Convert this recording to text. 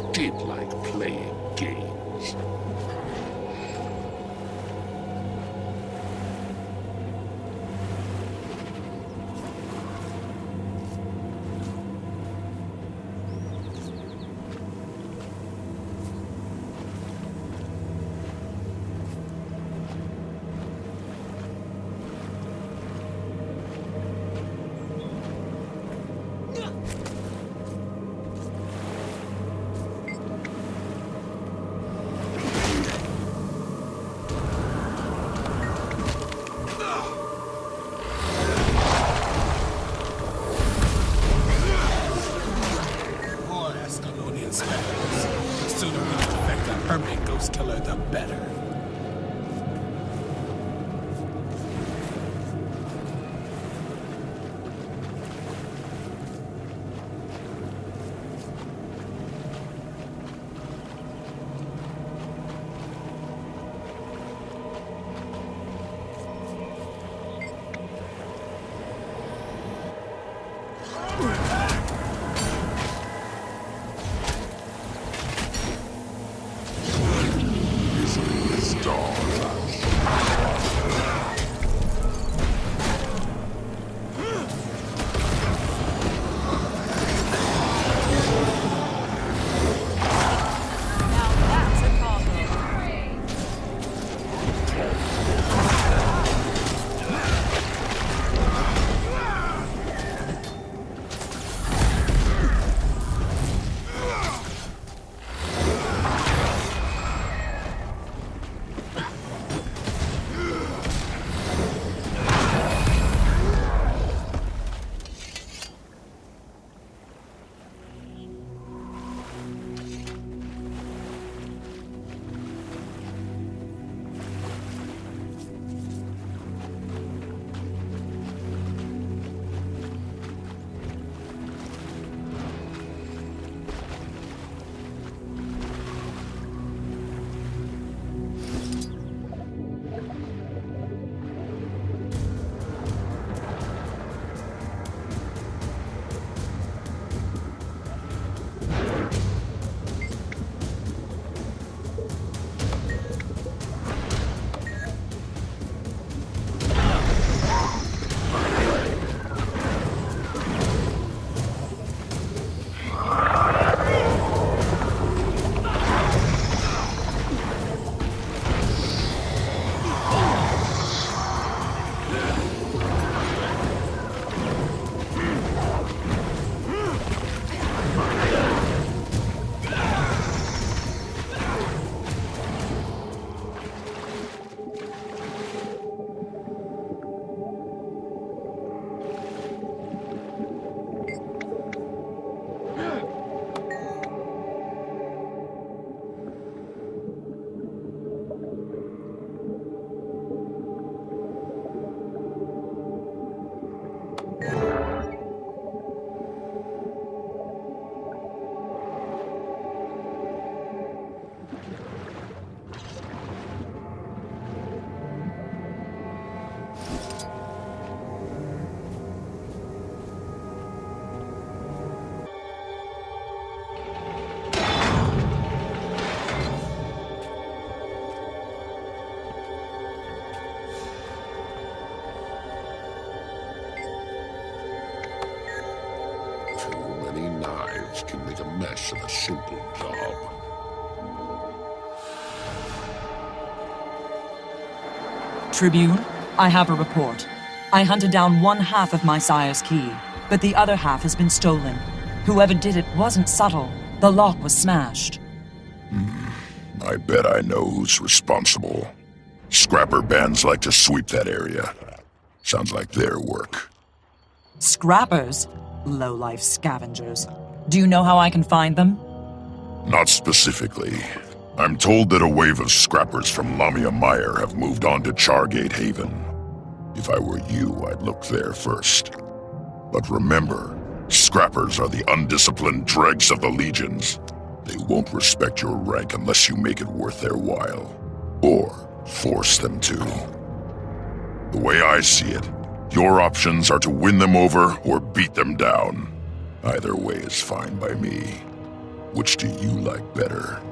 did like playing games. The better. Can make a mess of a simple job. Tribune, I have a report. I hunted down one half of my sire's key, but the other half has been stolen. Whoever did it wasn't subtle. The lock was smashed. Hmm, I bet I know who's responsible. Scrapper bands like to sweep that area. Sounds like their work. Scrappers? Low-life scavengers. Do you know how I can find them? Not specifically. I'm told that a wave of scrappers from Lamia Mire have moved on to Chargate Haven. If I were you, I'd look there first. But remember, scrappers are the undisciplined dregs of the legions. They won't respect your rank unless you make it worth their while. Or force them to. The way I see it, your options are to win them over or beat them down. Either way is fine by me. Which do you like better?